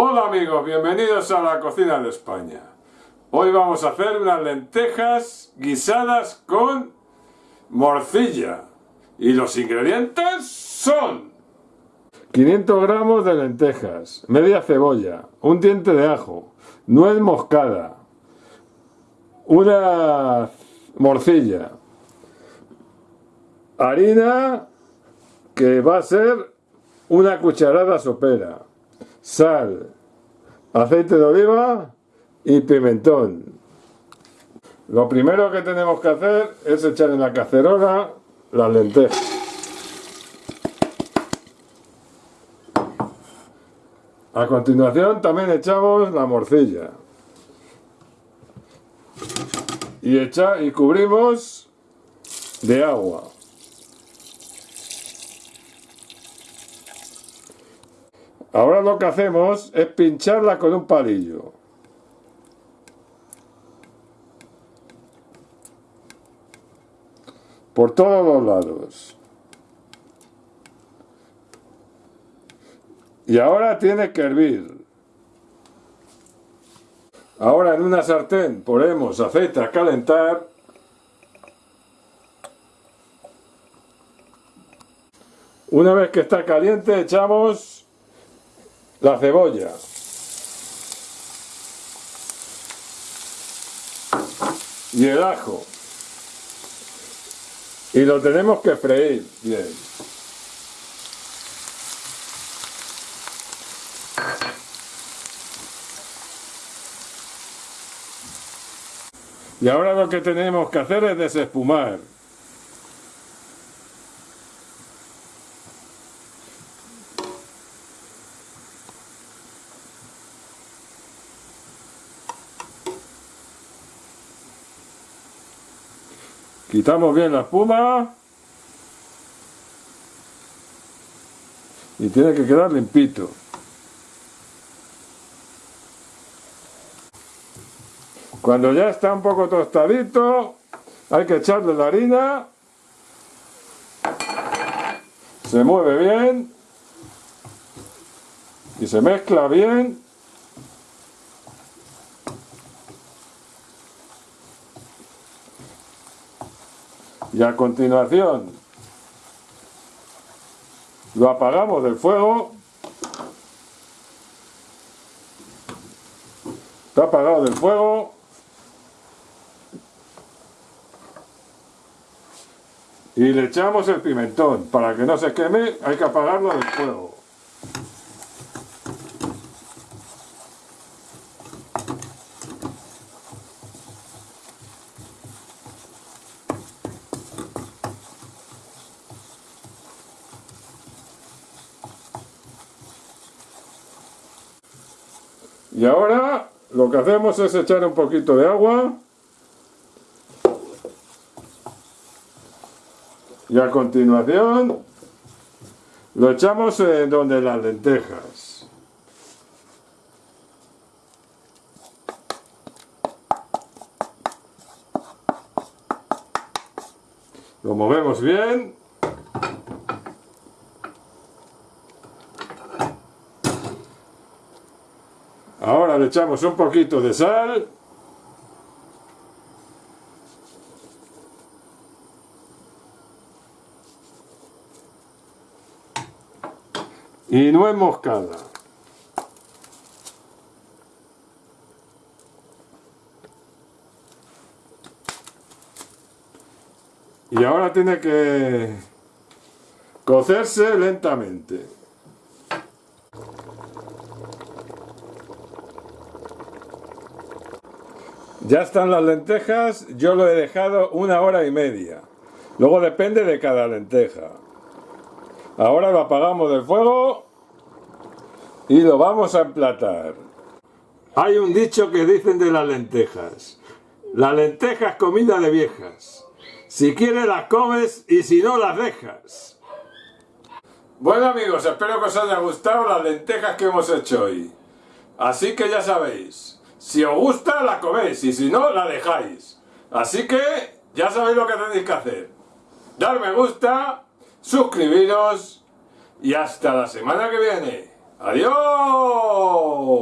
Hola amigos, bienvenidos a la cocina de España. Hoy vamos a hacer unas lentejas guisadas con morcilla. Y los ingredientes son 500 gramos de lentejas, media cebolla, un diente de ajo, nuez moscada, una morcilla, harina que va a ser una cucharada sopera, sal, aceite de oliva y pimentón. Lo primero que tenemos que hacer es echar en la cacerola las lentejas. A continuación también echamos la morcilla. Y, echa, y cubrimos de agua. Ahora lo que hacemos es pincharla con un palillo. Por todos los lados. Y ahora tiene que hervir. Ahora en una sartén ponemos aceite a calentar. Una vez que está caliente echamos la cebolla. Y el ajo. Y lo tenemos que freír bien. Y ahora lo que tenemos que hacer es desespumar. Quitamos bien la espuma. Y tiene que quedar limpito. Cuando ya está un poco tostadito, hay que echarle la harina. Se mueve bien. Y se mezcla bien. Y a continuación lo apagamos del fuego. Está apagado del fuego. Y le echamos el pimentón. Para que no se queme hay que apagarlo del fuego. Y ahora lo que hacemos es echar un poquito de agua Y a continuación lo echamos en donde las lentejas. Lo movemos bien. Ahora le echamos un poquito de sal. y nuez moscada. Y ahora tiene que cocerse lentamente. Ya están las lentejas, yo lo he dejado una hora y media. Luego depende de cada lenteja. Ahora lo apagamos del fuego y lo vamos a emplatar. Hay un dicho que dicen de las lentejas. La lenteja es comida de viejas. Si quieres las comes y si no las dejas. Bueno amigos, espero que os haya gustado las lentejas que hemos hecho hoy. Así que ya sabéis, si os gusta la coméis y si no la dejáis. Así que ya sabéis lo que tenéis que hacer. Dar me gusta suscribiros y hasta la semana que viene. ¡Adiós!